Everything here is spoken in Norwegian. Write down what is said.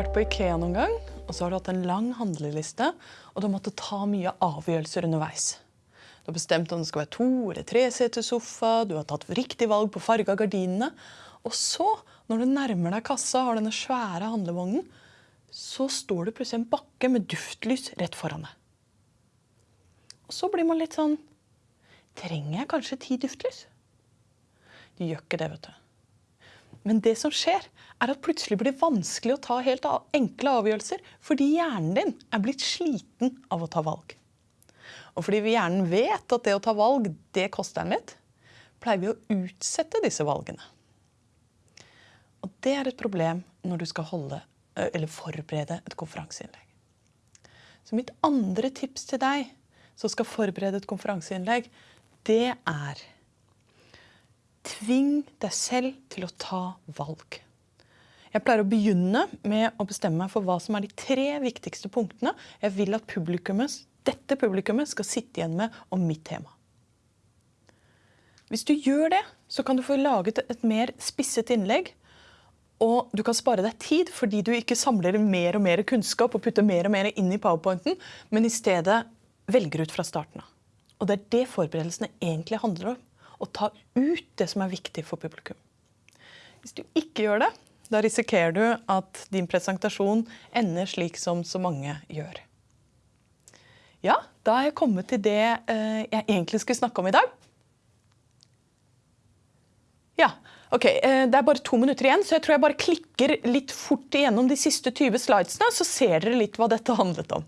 vært på Ikea noen gang, og så har du hatt en lang handleliste, og du har måttet ta mye avgjørelser underveis. Du har bestemt om det skal være to eller tre seter sofa, du har tatt riktig valg på farge av gardinene. Og så, når du nærmer deg kassa og har denne svære handlevognen, så står det plutselig en bakke med duftlys rett foran deg. Og så blir man litt sånn Trenger jeg kanskje ti duftlys? De gjør ikke det, vet du. Men det som skjer, er at plutselig blir det vanskelig å ta helt enkle avgjørelser fordi hjernen din er blitt sliten av å ta valg. Og fordi hjernen vet at det å ta valg, det koster den litt, pleier vi å utsette disse valgene. Og det er et problem når du skal holde, forberede et konferanseinnlegg. Så mitt andre tips til deg som skal forberede et konferanseinnlegg, det er Tving deg selv til å ta valg. Jeg pleier å begynne med å bestemme meg for hva som er de tre viktigste punktene jeg vil at publikummet, dette publikummet skal sitte igjen med om mitt tema. Hvis du gjør det, så kan du få laget et mer spisset innlegg. Og du kan spare deg tid fordi du ikke samler mer og mer kunnskap og putter mer og mer inn i powerpointen, men i stedet velger ut fra starten av. Og det er det forberedelsene egentlig handler om Å ta ut det som er viktig for publikum. Hvis du ikke gjør det, da risikerer du at din presentasjon ender slik som så mange gjør. Ja, da er jeg kommet til det eh, jeg egentlig skulle snakke om i dag. Ja, ok. Eh, det er bare to minutter igjen, så jeg tror jeg bare klikker litt fort igjennom de siste 20 slidesene, så ser dere litt hva dette handlet om.